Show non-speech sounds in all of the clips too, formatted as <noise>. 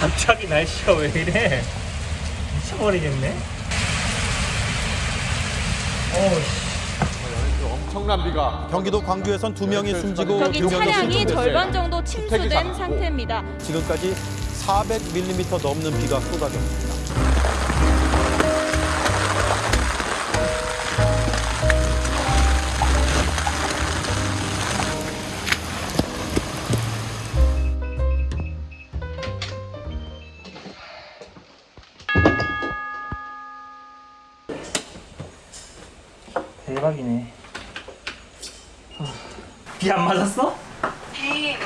갑자기 날씨가 왜 이래? 미쳐버리겠네. 어우씨. 엄청난 비가 경기도 광주에선 두 명이 숨지고 저기 두 명이 차량이. 절반 정도 침수된. 상태입니다. 지금까지 400mm 넘는 비가 쏟아졌습니다. 비 안 맞았어? 비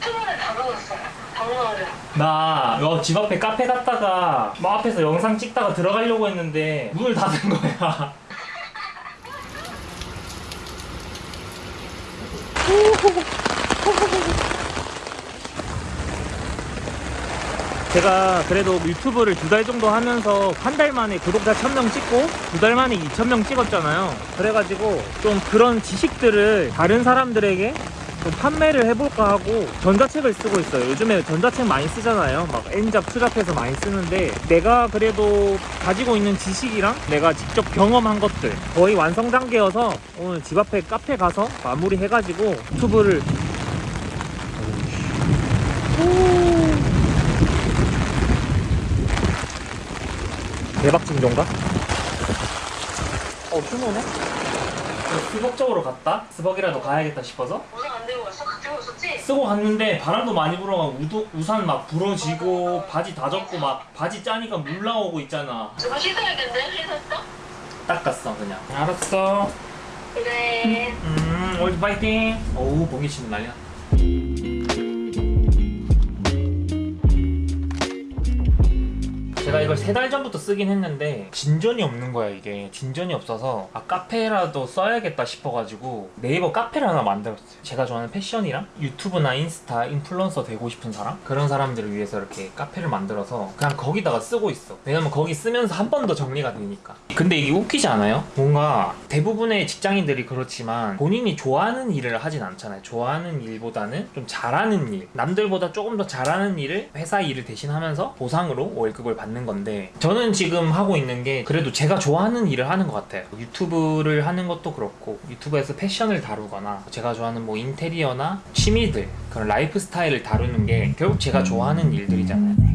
수문에 다 넣었어요. 당근을. 나 어, 집 앞에 카페 갔다가 뭐 앞에서 영상 찍다가 들어가려고 했는데 문을 닫은 거야. 제가 그래도 유튜브를 두 달 정도 하면서 한 달 만에 구독자 1000명 찍고 두 달 만에 2000명 찍었잖아요. 그래가지고 좀 그런 지식들을 다른 사람들에게 좀 판매를 해볼까 하고 전자책을 쓰고 있어요. 요즘에 전자책 많이 쓰잖아요. 막 N잡, 투잡해서 많이 쓰는데 내가 그래도 가지고 있는 지식이랑 내가 직접 경험한 것들 거의 완성 단계여서 오늘 집 앞에 카페 가서 마무리 해가지고 유튜브를 대박 진정가? 어, 휴노네? 스벅 쪽으로 갔다? 스벅이라도 가야겠다 싶어서? 우산 안 들고 왔어? 가지고 있었지? 쓰고 갔는데 바람도 많이 불어가 우도, 우산 막 부러지고 바지 다 젖고 막 바지 짜니까 물 나오고 있잖아 저거 씻어야겠네? 씻었어? 닦았어 그냥 알았어 그래. 음 오늘 파이팅 어우 봉이 치는 난리야 제가 이걸 세 달 전부터 쓰긴 했는데 진전이 없는 거야 이게. 진전이 없어서 아 카페라도 써야겠다 싶어가지고 네이버 카페를 하나 만들었어요. 제가 좋아하는 패션이랑 유튜브나 인스타 인플루언서 되고 싶은 사람? 그런 사람들을 위해서 이렇게 카페를 만들어서 그냥 거기다가 쓰고 있어. 왜냐면 거기 쓰면서 한 번 더 정리가 되니까. 근데 이게 웃기지 않아요? 뭔가 대부분의 직장인들이 그렇지만 본인이 좋아하는 일을 하진 않잖아요. 좋아하는 일보다는 좀 잘하는 일. 남들보다 조금 더 잘하는 일을 회사 일을 대신하면서 보상으로 월급을 받는 건데 저는 지금 하고 있는 게 그래도 제가 좋아하는 일을 하는 것 같아요. 유튜브를 하는 것도 그렇고 유튜브에서 패션을 다루거나 제가 좋아하는 뭐 인테리어나 취미들 그런 라이프 스타일을 다루는 게 결국 제가 좋아하는 일들이잖아요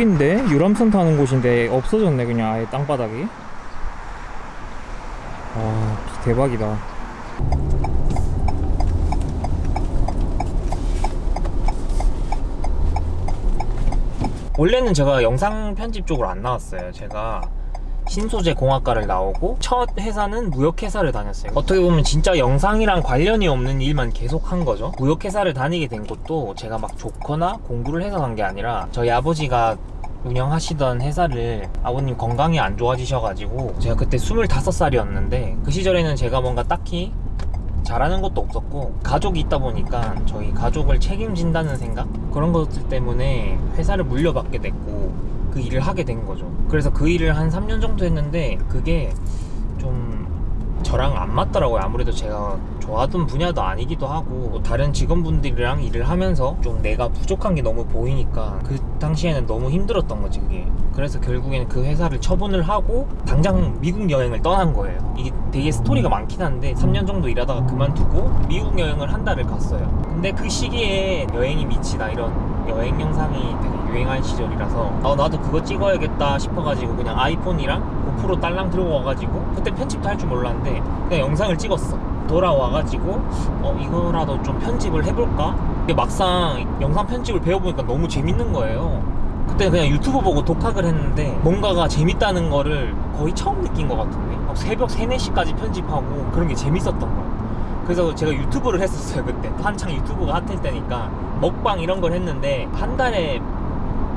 거긴데 유람선 타는 곳인데 없어졌네 그냥 아예 땅바닥이. 와비 대박이다. 원래는 제가 영상 편집 쪽으로 안 나왔어요. 제가 신소재 공학과를 나오고 첫 회사는 무역회사를 다녔어요. 어떻게 보면 진짜 영상이랑 관련이 없는 일만 계속 한 거죠. 무역회사를 다니게 된 것도 제가 막 좋거나 공부를 해서 간 게 아니라 저희 아버지가 운영하시던 회사를 아버님 건강이 안 좋아지셔가지고 제가 그때 25살이었는데 그 시절에는 제가 뭔가 딱히 잘하는 것도 없었고 가족이 있다 보니까 저희 가족을 책임진다는 생각? 그런 것들 때문에 회사를 물려받게 됐고 그 일을 하게 된 거죠. 그래서 그 일을 한 3년 정도 했는데 그게 좀 저랑 안 맞더라고요. 아무래도 제가 좋아하던 분야도 아니기도 하고 다른 직원분들이랑 일을 하면서 좀 내가 부족한 게 너무 보이니까 그 당시에는 너무 힘들었던 거지 그게. 그래서 결국에는 그 회사를 처분을 하고 당장 미국 여행을 떠난 거예요. 이게 되게 스토리가 많긴 한데 3년 정도 일하다가 그만두고 미국 여행을 한 달을 갔어요. 근데 그 시기에 여행이 미치다 이런 여행 영상이 되게 유행한 시절이라서 어, 나도 그거 찍어야겠다 싶어가지고 그냥 아이폰이랑 고프로 딸랑 들고 와가지고 그때 편집도 할 줄 몰랐는데 그냥 영상을 찍었어 돌아와가지고 어 이거라도 좀 편집을 해볼까? 근데 막상 영상 편집을 배워보니까 너무 재밌는 거예요. 그때 그냥 유튜브 보고 독학을 했는데 뭔가가 재밌다는 거를 거의 처음 느낀 것 같은데? 막 새벽 3, 4시까지 편집하고 그런 게 재밌었던 거예요 그래서 제가 유튜브를 했었어요 그때. 한창 유튜브가 핫할 때니까. 먹방 이런 걸 했는데 한 달에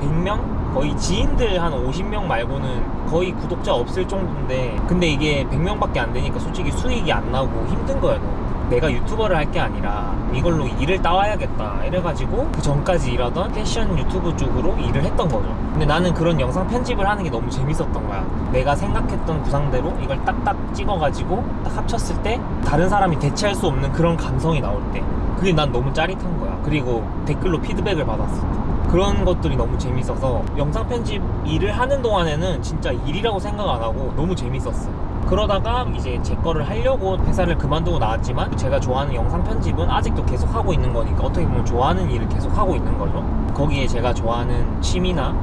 100명? 거의 지인들 한 50명 말고는 거의 구독자 없을 정도인데 근데 이게 100명밖에 안 되니까 솔직히 수익이 안 나고 힘든 거예요. 내가 유튜버를 할 게 아니라 이걸로 일을 따와야겠다 이래가지고 그 전까지 일하던 패션 유튜브 쪽으로 일을 했던 거죠 근데 나는 그런 영상 편집을 하는 게 너무 재밌었던 거야 내가 생각했던 구상대로 이걸 딱딱 찍어가지고 딱 합쳤을 때 다른 사람이 대체할 수 없는 그런 감성이 나올 때 그게 난 너무 짜릿한 거야 그리고 댓글로 피드백을 받았을 때 그런 것들이 너무 재밌어서 영상 편집 일을 하는 동안에는 진짜 일이라고 생각 안 하고 너무 재밌었어요. 그러다가 이제 제 거를 하려고 회사를 그만두고 나왔지만 제가 좋아하는 영상 편집은 아직도 계속 하고 있는 거니까 어떻게 보면 좋아하는 일을 계속 하고 있는 거죠. 거기에 제가 좋아하는 취미나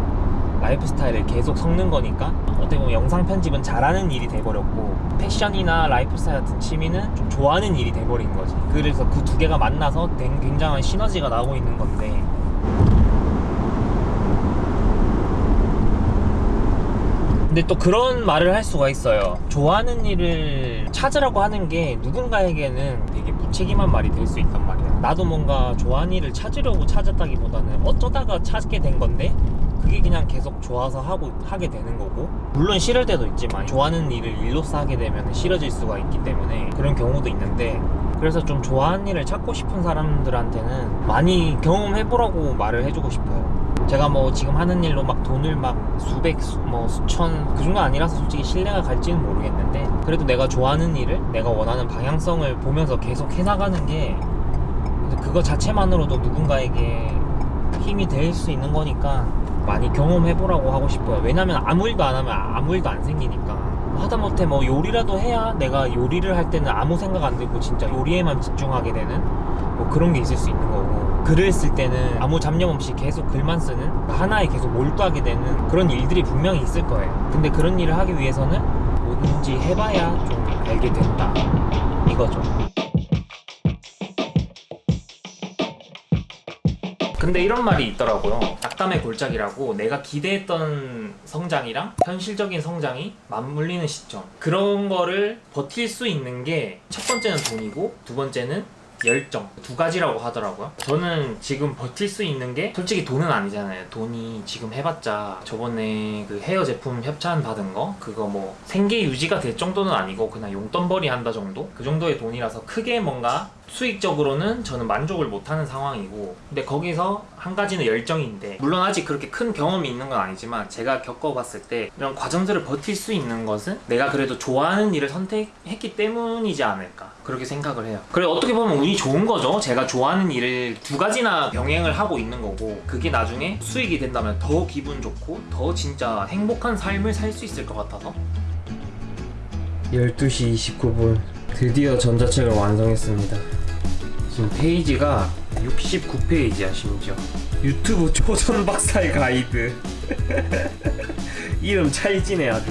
lifestyle을 계속 섞는 거니까 어떻게 보면 영상 편집은 잘하는 일이 돼버렸고 패션이나 라이프 스타일 같은 취미는 좀 좋아하는 일이 돼버린 거지. 그래서 그 두 개가 만나서 된 굉장한 시너지가 나오고 있는 건데 근데 또 그런 말을 할 수가 있어요. 좋아하는 일을 찾으라고 하는 게 누군가에게는 되게 무책임한 말이 될 수 있단 말이야. 나도 뭔가 좋아하는 일을 찾으려고 찾았다기보다는 어쩌다가 찾게 된 건데 그게 그냥 계속 좋아서 하고 하게 되는 거고 물론 싫을 때도 있지만 좋아하는 일을 일로서 하게 되면 싫어질 수가 있기 때문에 그런 경우도 있는데 그래서 좀 좋아하는 일을 찾고 싶은 사람들한테는 많이 경험해보라고 말을 해주고 싶어요. 제가 뭐 지금 하는 일로 막 돈을 막 수백, 수, 뭐 수천 그 정도 아니라서 솔직히 신뢰가 갈지는 모르겠는데 그래도 내가 좋아하는 일을 내가 원하는 방향성을 보면서 계속 해나가는 게 그거 자체만으로도 누군가에게 힘이 될 수 있는 거니까 많이 경험해보라고 하고 싶어요. 왜냐면 아무 일도 안 하면 아무 일도 안 생기니까. 하다못해 뭐 요리라도 해야 내가 요리를 할 때는 아무 생각 안 들고 진짜 요리에만 집중하게 되는 뭐 그런 게 있을 수 있는. 글을 쓸 때는 아무 잡념 없이 계속 글만 쓰는 하나에 계속 몰두하게 되는 그런 일들이 분명히 있을 거예요. 근데 그런 일을 하기 위해서는 뭐든지 해봐야 좀 알게 된다. 이거죠. 근데 이런 말이 있더라고요. 낙담의 골짜기라고 내가 기대했던 성장이랑 현실적인 성장이 맞물리는 시점. 그런 거를 버틸 수 있는 게 첫 번째는 돈이고 두 번째는 열정 두 가지라고 하더라고요. 저는 지금 버틸 수 있는 게 솔직히 돈은 아니잖아요. 돈이 지금 해봤자 저번에 그 헤어 제품 협찬 받은 거 그거 뭐 생계 유지가 될 정도는 아니고 그냥 용돈벌이 한다 정도 그 정도의 돈이라서 크게 뭔가 수익적으로는 저는 만족을 못하는 상황이고 근데 거기서 한 가지는 열정인데 물론 아직 그렇게 큰 경험이 있는 건 아니지만 제가 겪어봤을 때 이런 과정들을 버틸 수 있는 것은 내가 그래도 좋아하는 일을 선택했기 때문이지 않을까 그렇게 생각을 해요. 그래 어떻게 보면 운이 좋은 거죠. 제가 좋아하는 일을 두 가지나 병행을 하고 있는 거고 그게 나중에 수익이 된다면 더 기분 좋고 더 진짜 행복한 삶을 살 수 있을 것 같아서. 12시 29분. 드디어 전자책을 완성했습니다 지금 페이지가 69페이지야 심지어. 유튜브 초전 박사의 가이드. <laughs> 이름 찰지네 아주